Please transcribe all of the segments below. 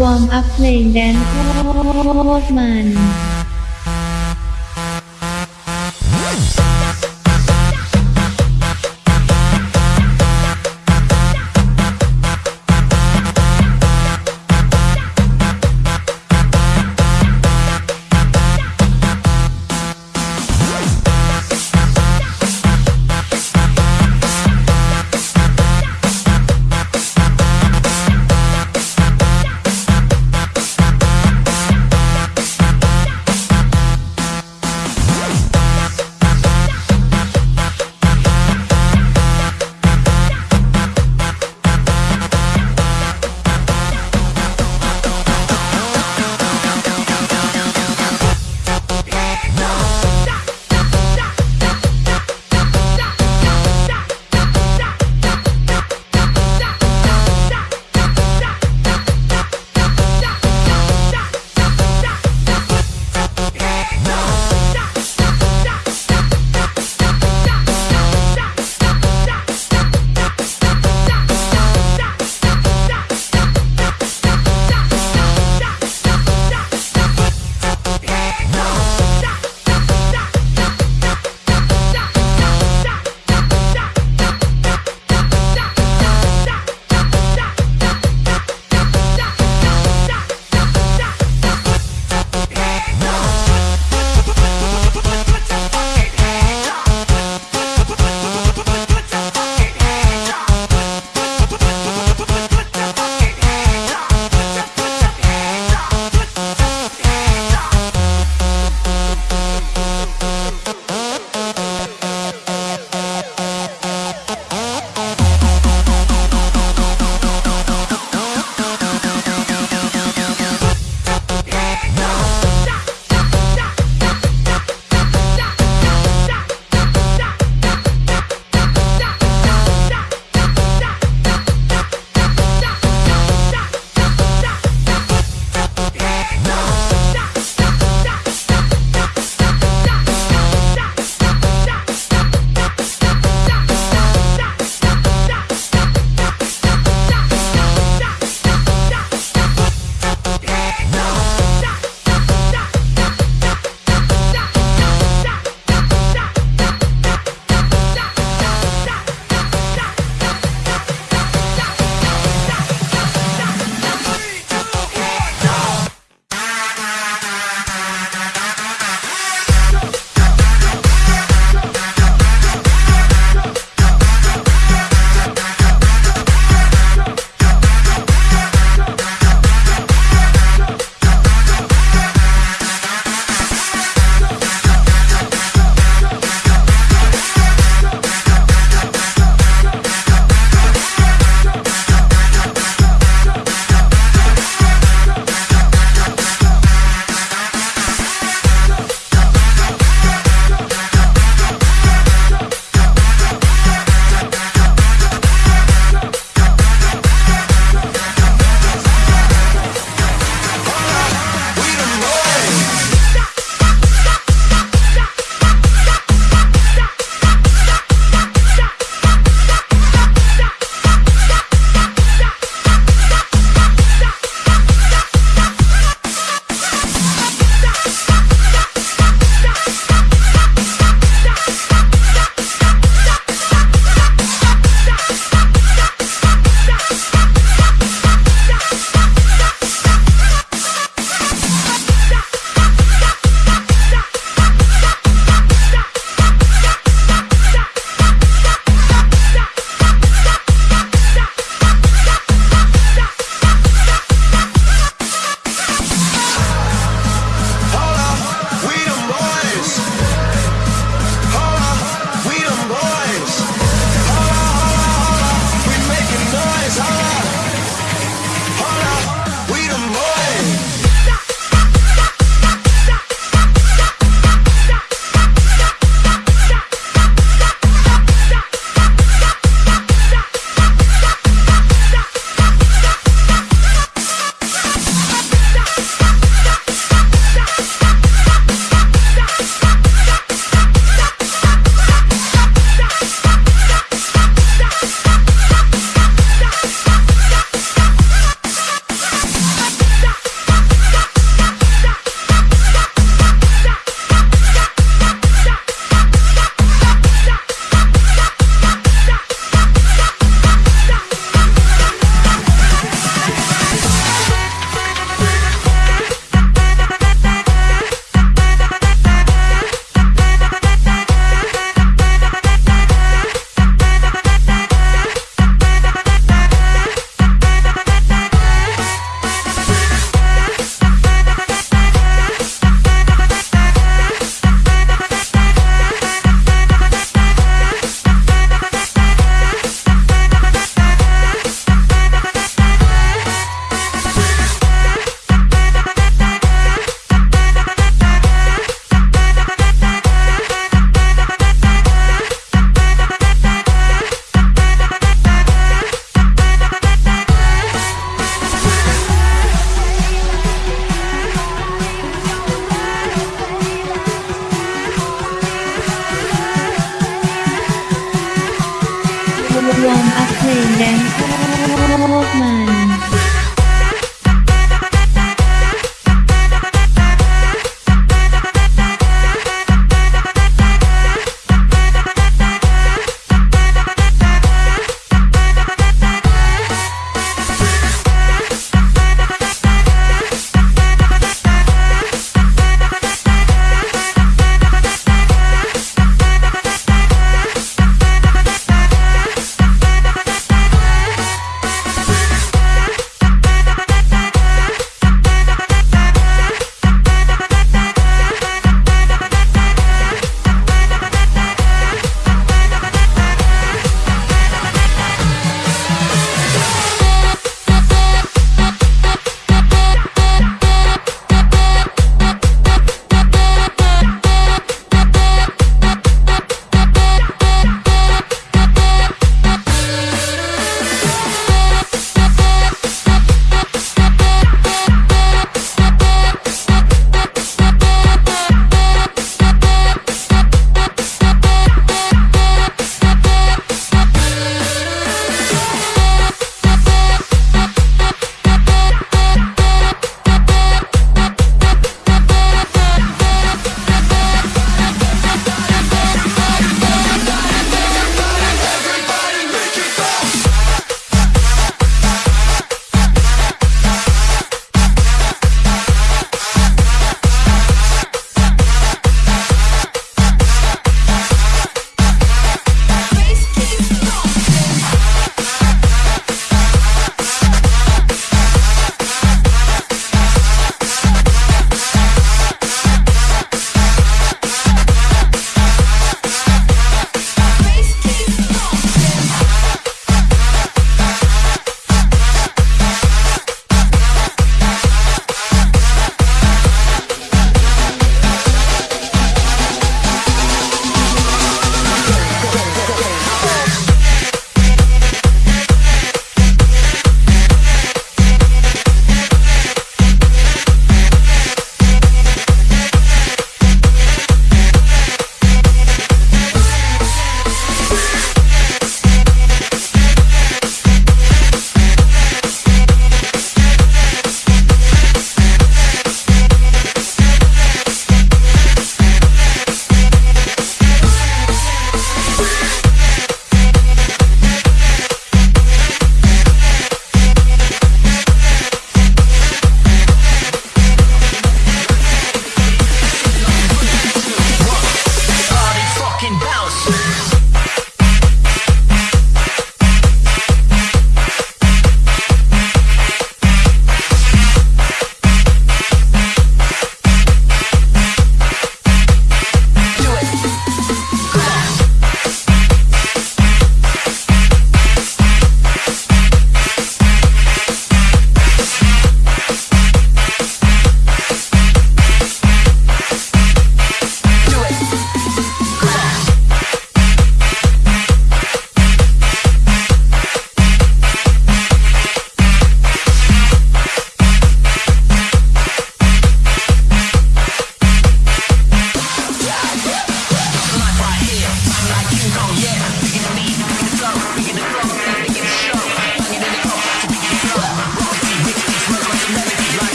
วอร์มอัพเพลงแดนโคตรมัน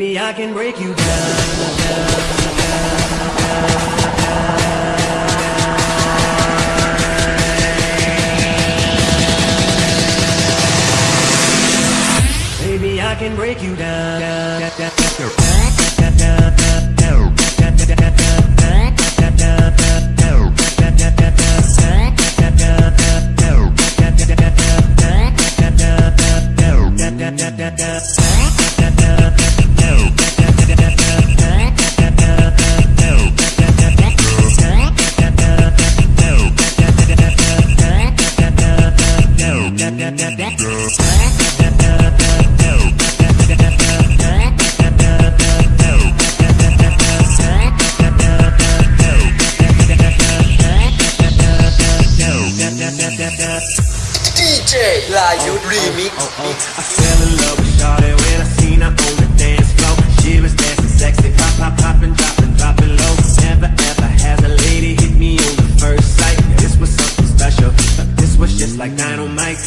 Maybe I can break you down. down, down, down Maybe I can break you down. DJ oh, oh. I fell in love with Charlotte when I seen her on the dance floor. She was dancing sexy, pop, pop, popping, dropping, dropping low. Never ever has a lady hit me on the first sight. This was something special. This was just like dynamite.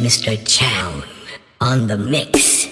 Mr. Chow on the mix.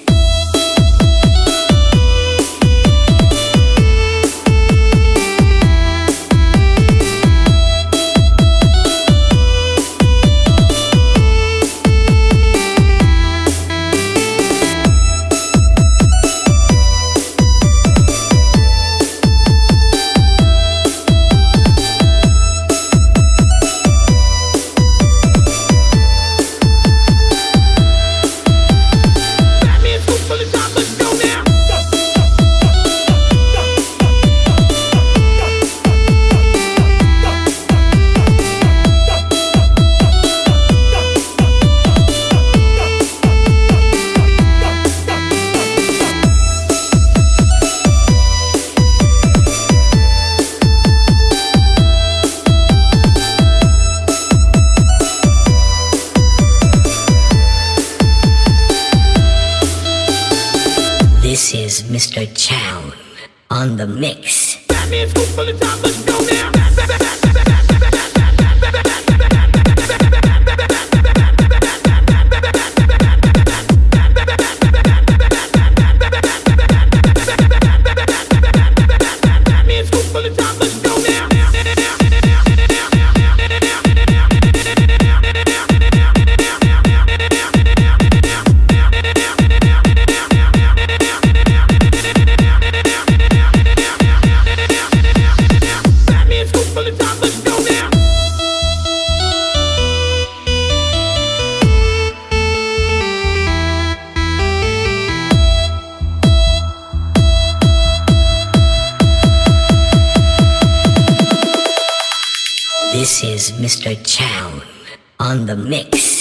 On the mix. This is Mr. Chow on the mix.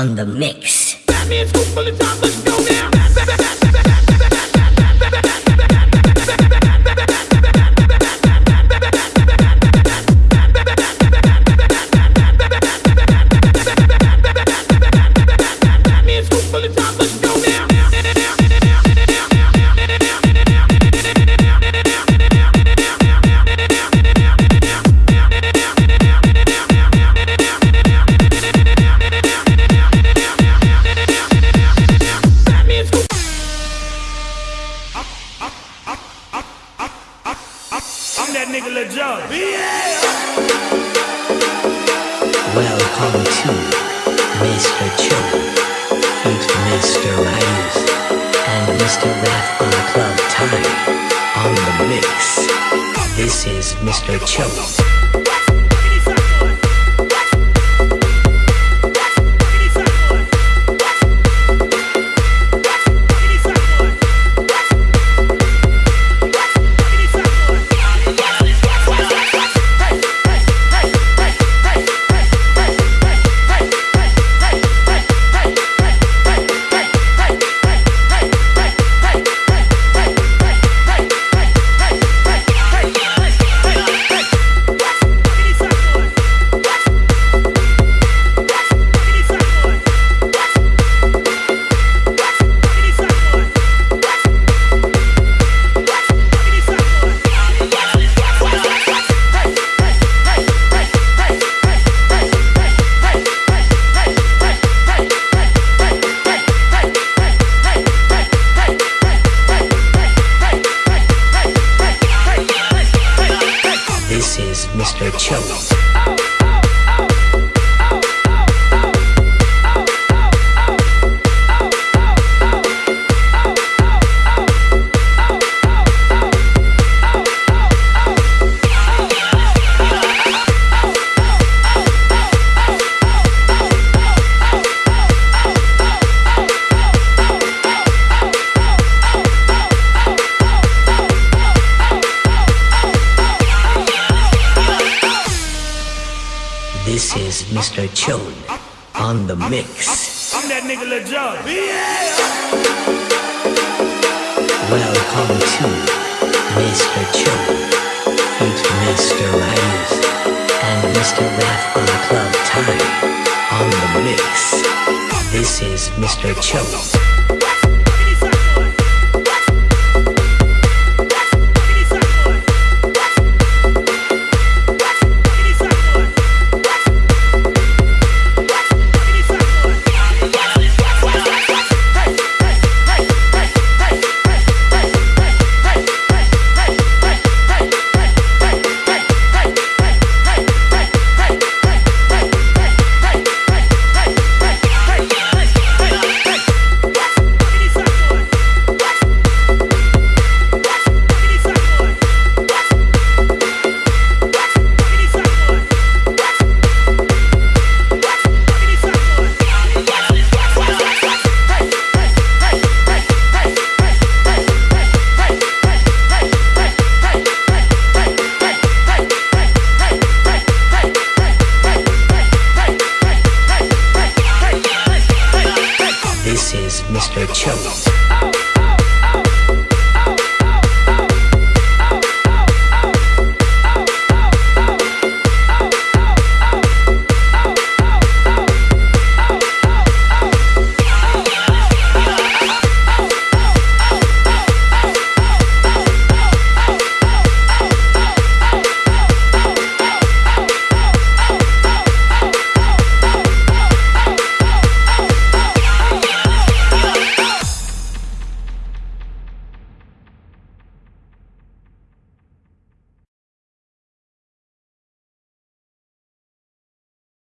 On the mix. I'm that nigga Welcome to Mr. Cho, feat Mr. Riders, and Mr. Raf on Club Time on the mix. This is Mr. Cho. Mr. Feat Mr. And Mr. On Club Time on the mix. This is Mr. Chode.